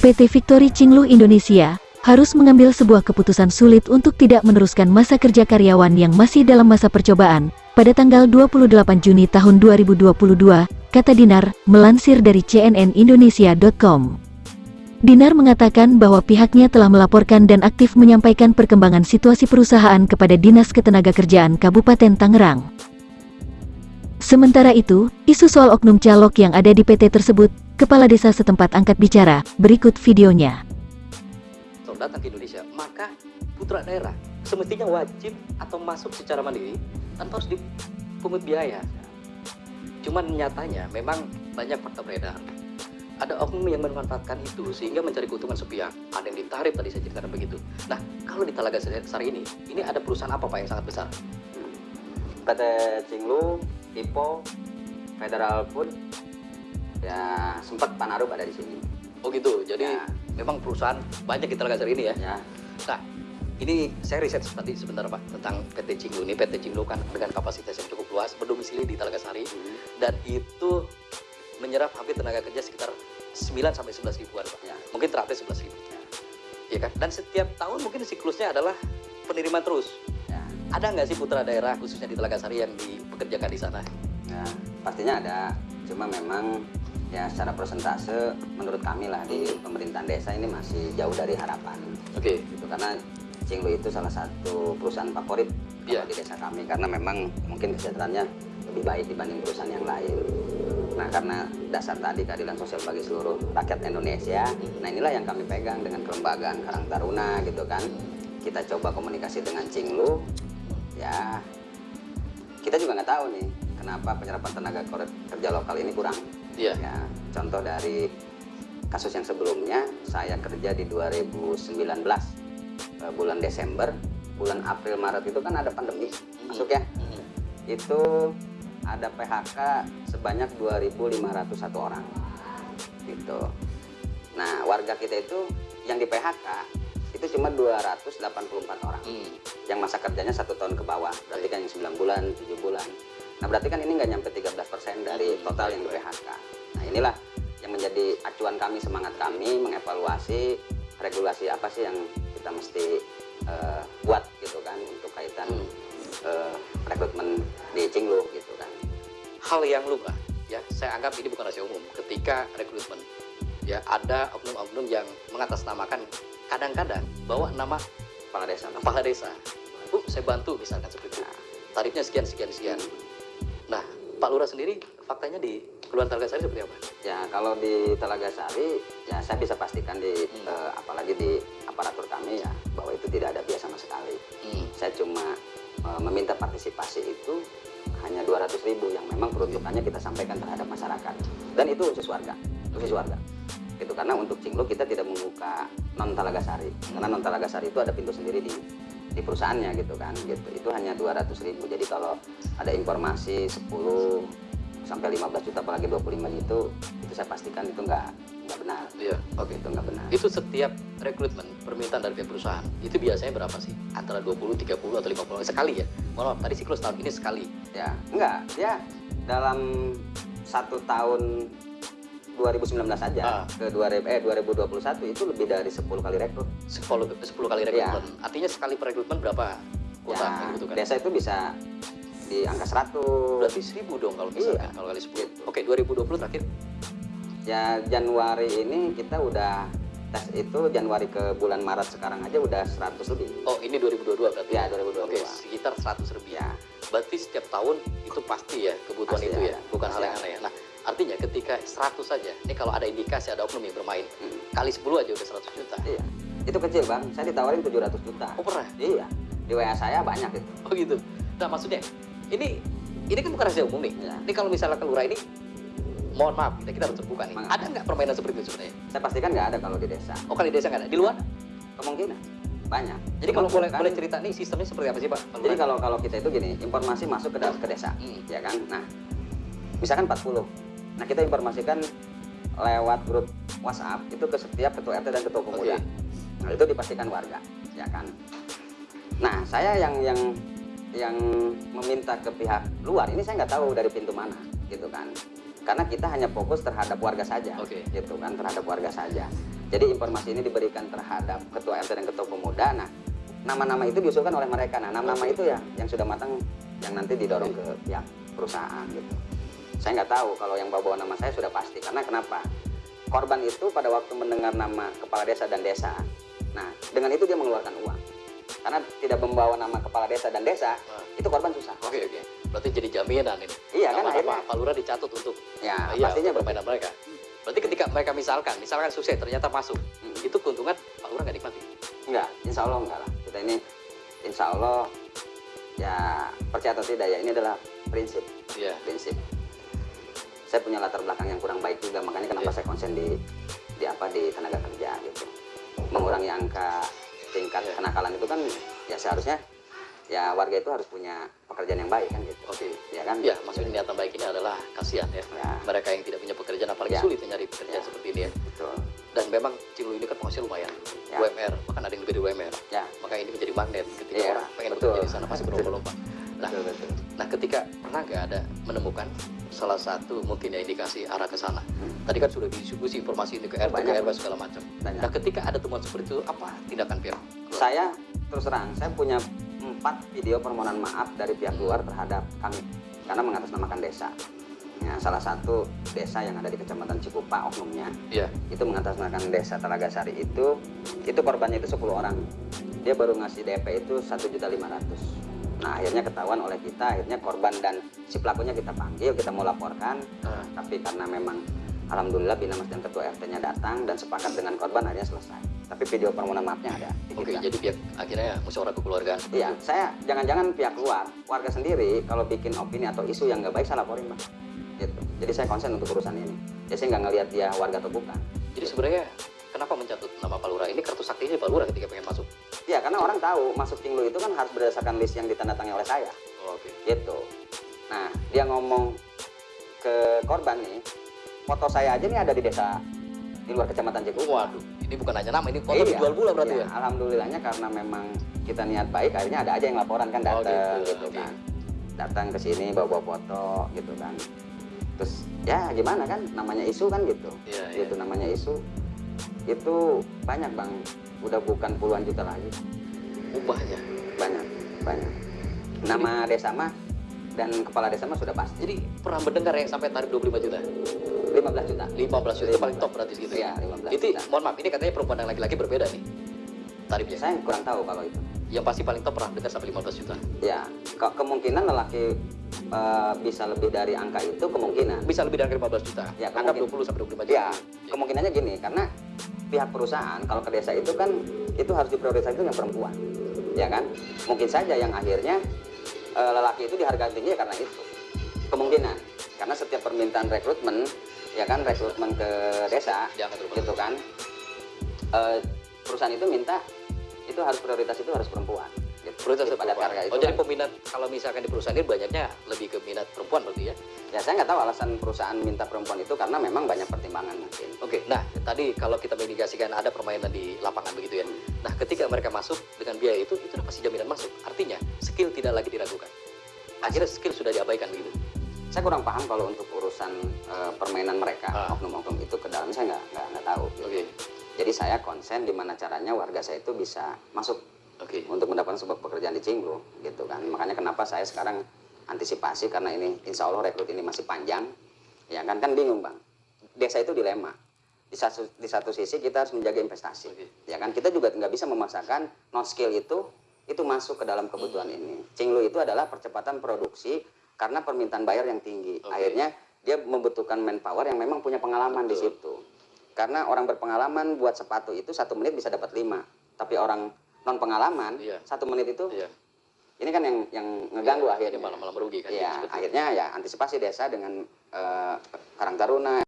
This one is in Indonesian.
PT Victory Cinglu Indonesia harus mengambil sebuah keputusan sulit untuk tidak meneruskan masa kerja karyawan yang masih dalam masa percobaan pada tanggal 28 Juni tahun 2022, kata Dinar, melansir dari cnnindonesia.com. Dinar mengatakan bahwa pihaknya telah melaporkan dan aktif menyampaikan perkembangan situasi perusahaan kepada Dinas Ketenagakerjaan Kabupaten Tangerang. Sementara itu, isu soal oknum calok yang ada di PT tersebut, Kepala Desa setempat angkat bicara, berikut videonya. Kalau datang ke Indonesia, maka putra daerah semestinya wajib atau masuk secara mandiri tanpa harus dipungut biaya. Cuman nyatanya memang banyak fakta beredar ada oknum yang memanfaatkan itu sehingga mencari keuntungan sepihak. Ada yang ditarik tadi saya ceritakan begitu. Nah, kalau di Talaga Sari ini, ini ada perusahaan apa Pak yang sangat besar? PT Cinglu, Ipo, Federal Food, ya sempat Panarub ada di sini. Oh gitu, jadi ya. memang perusahaan banyak di Talaga Sari ini ya? Ya. Nah, ini saya riset tadi sebentar Pak tentang PT Cinglu ini. PT Cinglu kan dengan kapasitas yang cukup luas, berdomisili di Talaga Sari, hmm. dan itu menyerap hampir tenaga kerja sekitar 9 sampai 11 ribuan Pak. Ya. Mungkin terakhir 11 ribu. Ya. ya kan? Dan setiap tahun mungkin siklusnya adalah penerimaan terus. Ya. Ada nggak sih putra daerah khususnya di Telaga Sari yang dipekerjakan di sana? Ya, pastinya ada. Cuma memang ya secara persentase menurut kami lah di pemerintahan desa ini masih jauh dari harapan. Oke. Okay. Gitu, karena Cinglu itu salah satu perusahaan favorit ya. di desa kami karena memang mungkin kesejahteraannya lebih baik dibanding perusahaan yang lain. Nah karena dasar tadi keadilan sosial bagi seluruh rakyat Indonesia, nah inilah yang kami pegang dengan kelembagaan Karang Taruna gitu kan. Kita coba komunikasi dengan Cinglu, ya kita juga nggak tahu nih kenapa penyerapan tenaga kerja lokal ini kurang. Iya. Ya, contoh dari kasus yang sebelumnya saya kerja di 2019 eh, bulan Desember, bulan April Maret itu kan ada pandemi masuk ya. Hmm. Itu ada PHK sebanyak 2.501 orang gitu nah warga kita itu yang di PHK itu cuma 284 orang hmm. yang masa kerjanya satu tahun ke bawah berarti kan yang 9 bulan 7 bulan nah berarti kan ini nggak nyampe 13% dari total yang di PHK nah inilah yang menjadi acuan kami semangat kami mengevaluasi regulasi apa sih yang kita mesti uh, buat gitu kan untuk kaitan uh, rekrutmen di Cinglu gitu kan. Hal yang lumrah ya. Saya anggap ini bukan rahasia umum. Ketika rekrutmen ya ada oknum-oknum yang mengatasnamakan kadang-kadang bawa nama kepala desa. kepala desa. Bu saya bantu misalkan seperti itu. Tarifnya sekian sekian sekian nah Pak Lurah sendiri faktanya di Kelurahan Telaga Sari seperti apa? Ya kalau di Telaga Sari ya saya bisa pastikan di hmm. uh, apalagi di aparatur kami ya bahwa itu tidak ada biasa sama sekali. Hmm. Saya cuma uh, meminta partisipasi itu hanya 200 ribu yang memang peruntukannya kita sampaikan terhadap masyarakat dan itu khusus warga khusus warga itu karena untuk cinglu kita tidak membuka non talagasari karena non talagasari itu ada pintu sendiri di di perusahaannya gitu kan gitu itu hanya 200 ribu jadi kalau ada informasi 10 sampai 15 juta apalagi 25 itu itu saya pastikan itu enggak nggak benar. Iya. Oke, itu nggak benar. Itu setiap rekrutmen permintaan dari pihak perusahaan itu biasanya berapa sih? Antara 20, 30 atau 50 sekali ya? Mohon tadi siklus tahun ini sekali. Ya, enggak. Ya dalam satu tahun 2019 saja ah. ke 2000 eh 2021 itu lebih dari 10 kali rekrut. 10 10 kali rekrutmen. Ya. Artinya sekali perekrutmen berapa kuota ya, gitu kan? Desa itu bisa di angka 100. Berarti 1000 dong kalau misalkan iya. kalau kali 10. Gitu. Oke, 2020 terakhir ya Januari ini kita udah tes itu Januari ke bulan Maret sekarang aja udah 100 lebih. Oh, ini 2022 berarti? Ya, 2022. Oke, sekitar 100 lebih. Ya. Berarti setiap tahun itu pasti ya kebutuhan pasti itu ya, bukan pasti hal yang aneh ya. Nah, artinya ketika 100 saja, ini kalau ada indikasi ada oknum yang bermain, hmm. kali 10 aja udah 100 juta. Iya. Itu kecil, Bang. Saya ditawarin 700 juta. Oh, pernah? Iya. Di WA saya banyak itu. Oh, gitu. Nah, maksudnya ini ini kan bukan rahasia umum nih. Ya. Ini kalau misalnya kelurahan ini mohon maaf kita, kita harus terbuka nih ada nggak permainan seperti itu sebenarnya saya pastikan nggak ada kalau di desa oh kalau di desa nggak ada di luar kemungkinan banyak jadi kalau boleh boleh cerita nih sistemnya seperti apa sih pak jadi kalau kalau kita itu gini informasi masuk ke, ke desa hmm. ya kan nah misalkan 40 nah kita informasikan lewat grup WhatsApp itu ke setiap ketua RT dan ketua pemuda okay. nah itu dipastikan warga ya kan nah saya yang yang yang meminta ke pihak luar ini saya nggak tahu dari pintu mana gitu kan karena kita hanya fokus terhadap warga saja okay. gitu kan terhadap warga saja Jadi informasi ini diberikan terhadap ketua RT dan ketua pemuda. Nah, nama-nama itu diusulkan oleh mereka. Nah, nama-nama itu ya yang sudah matang yang nanti didorong ke pihak perusahaan gitu. Saya nggak tahu kalau yang bawa nama saya sudah pasti. Karena kenapa? Korban itu pada waktu mendengar nama kepala desa dan desa, nah dengan itu dia mengeluarkan uang. Karena tidak membawa nama kepala desa dan desa, Ah. itu korban susah. Oke oke. Berarti jadi jaminan ini. Iya kan Nama-nama akhirnya. Pak Lurah dicatut untuk Ya, iya, pastinya untuk permainan mereka. Berarti ketika mereka misalkan, misalkan sukses ternyata masuk, Hmm. itu keuntungan Pak Lurah nggak nikmati. Enggak, insya Allah enggak lah. Kita ini insya Allah ya percaya atau tidak ya ini adalah prinsip, Iya. prinsip. Saya punya latar belakang yang kurang baik juga, makanya kenapa Iya. saya konsen di di apa di tenaga kerja gitu. Mengurangi angka tingkat Iya. kenakalan itu kan ya seharusnya ya warga itu harus punya pekerjaan yang baik kan gitu. Oke. Ya kan? Ya, maksudnya niatan baik ini adalah kasihan ya. Ya. Mereka yang tidak punya pekerjaan apalagi Ya. sulit mencari pekerjaan Ya. seperti ini ya. Betul. Dan memang Cinglu ini kan penghasil lumayan. Ya. UMR, bahkan ada yang lebih dari UMR. Ya. Maka ini menjadi magnet ketika Iya, orang pengen betul. bekerja di sana pasti berlomba-lomba. Nah, Betul, betul. nah ketika pernah nggak ada menemukan salah satu mungkin ya indikasi arah ke sana. Hmm. Tadi kan sudah distribusi informasi ini ke RT, ke. RW segala macam. Banyak. Nah, ketika ada temuan seperti itu, apa tindakan pihak? Saya terus terang, saya punya empat video permohonan maaf dari pihak luar terhadap kami karena mengatasnamakan desa. Ya, salah satu desa yang ada di kecamatan Cikupa oknumnya Iya. itu mengatasnamakan desa Telaga Sari itu itu korbannya itu 10 orang. Dia baru ngasih DP itu 1.500. Nah, akhirnya ketahuan oleh kita, akhirnya korban dan si pelakunya kita panggil, kita mau laporkan, Ah. tapi karena memang alhamdulillah Bina Mas dan ketua RT-nya datang dan sepakat dengan korban akhirnya selesai. Tapi video permohonan maafnya ada. Oke, kita. jadi pihak akhirnya musyawarah kekeluargaan. Iya, saya jangan-jangan pihak luar, warga sendiri kalau bikin opini atau isu yang nggak baik saya laporin bang. Gitu. Jadi saya konsen untuk urusan ini. Jadi saya nggak ngelihat dia warga atau bukan. Jadi sebenarnya kenapa mencatut nama Pak Lurah? Ini kartu saktinya Pak Lurah ketika pengen masuk. Iya, karena orang tahu masuk Cinglu itu kan harus berdasarkan list yang ditandatangani oleh saya. Oh, Oke. Gitu. Nah, dia ngomong ke korban nih, foto saya aja nih ada di desa di luar kecamatan Cikupa. Waduh, ini bukan hanya nama, ini foto Iya, dijual pula berarti iya. ya? Alhamdulillahnya karena memang kita niat baik, akhirnya ada aja yang laporan kan Oh, datang gitu, gitu, oke. kan. Datang ke sini bawa-bawa foto gitu kan. Terus ya gimana kan namanya isu kan gitu. Iya, iya. Gitu namanya isu. Itu banyak Bang. Udah bukan puluhan juta lagi. Ubahnya. Banyak, banyak. Nama desa mah dan kepala desa mah sudah pasti. Jadi pernah mendengar yang sampai tarif 25 juta? 15 juta. 15 juta itu paling top berarti segitu Iya, ya? 15 Itu, juta. mohon maaf, ini katanya perempuan dan laki-laki berbeda nih tarifnya. Saya kurang tahu kalau itu. Yang pasti paling top pernah dengar sampai 15 juta. Ya, ke- kemungkinan lelaki eh, bisa lebih dari angka itu kemungkinan. Bisa lebih dari 15 juta. Ya, Anggap kemungkin- 20 sampai 25 juta. Ya, kemungkinannya gini, karena pihak perusahaan kalau ke desa itu kan itu harus diprioritaskan itu yang perempuan, ya kan? Mungkin saja yang akhirnya eh, lelaki itu dihargai tinggi ya karena itu kemungkinan, karena setiap permintaan rekrutmen, ya kan rekrutmen ke desa, terlalu gitu kan? eh, perusahaan itu minta itu harus prioritas itu harus perempuan. Gitu. Prioritas Jadi pada harga itu Oh, jadi kan- peminat kalau misalkan di perusahaan ini banyaknya lebih ke minat perempuan berarti ya? ya saya nggak tahu alasan perusahaan minta perempuan itu karena memang banyak pertimbangan mungkin. Oke, nah tadi kalau kita mengindikasikan ada permainan di lapangan begitu ya. Nah, ketika mereka masuk dengan biaya itu, itu pasti jaminan masuk. Artinya, skill tidak lagi diragukan. Akhirnya skill sudah diabaikan begitu. saya kurang paham kalau untuk urusan eh, permainan mereka Ah. oknum-oknum itu ke dalam saya nggak nggak tahu Oke, jadi saya konsen di mana caranya warga saya itu bisa masuk oke. untuk mendapatkan sebuah pekerjaan di Cinggu gitu kan makanya kenapa saya sekarang antisipasi karena ini insya Allah rekrut ini masih panjang ya kan kan bingung bang desa itu dilema di satu di satu sisi kita harus menjaga investasi Oke. ya kan kita juga nggak bisa memaksakan non skill itu itu masuk ke dalam kebutuhan ini Cinglu itu adalah percepatan produksi karena permintaan bayar yang tinggi Oke. akhirnya dia membutuhkan manpower yang memang punya pengalaman di Betul. situ karena orang berpengalaman buat sepatu itu satu menit bisa dapat lima tapi orang non pengalaman Iya. satu menit itu Iya. ini kan yang yang ngeganggu Iya, akhirnya malah malah merugi kan. Iya, akhirnya ya antisipasi desa dengan eh, Karang Taruna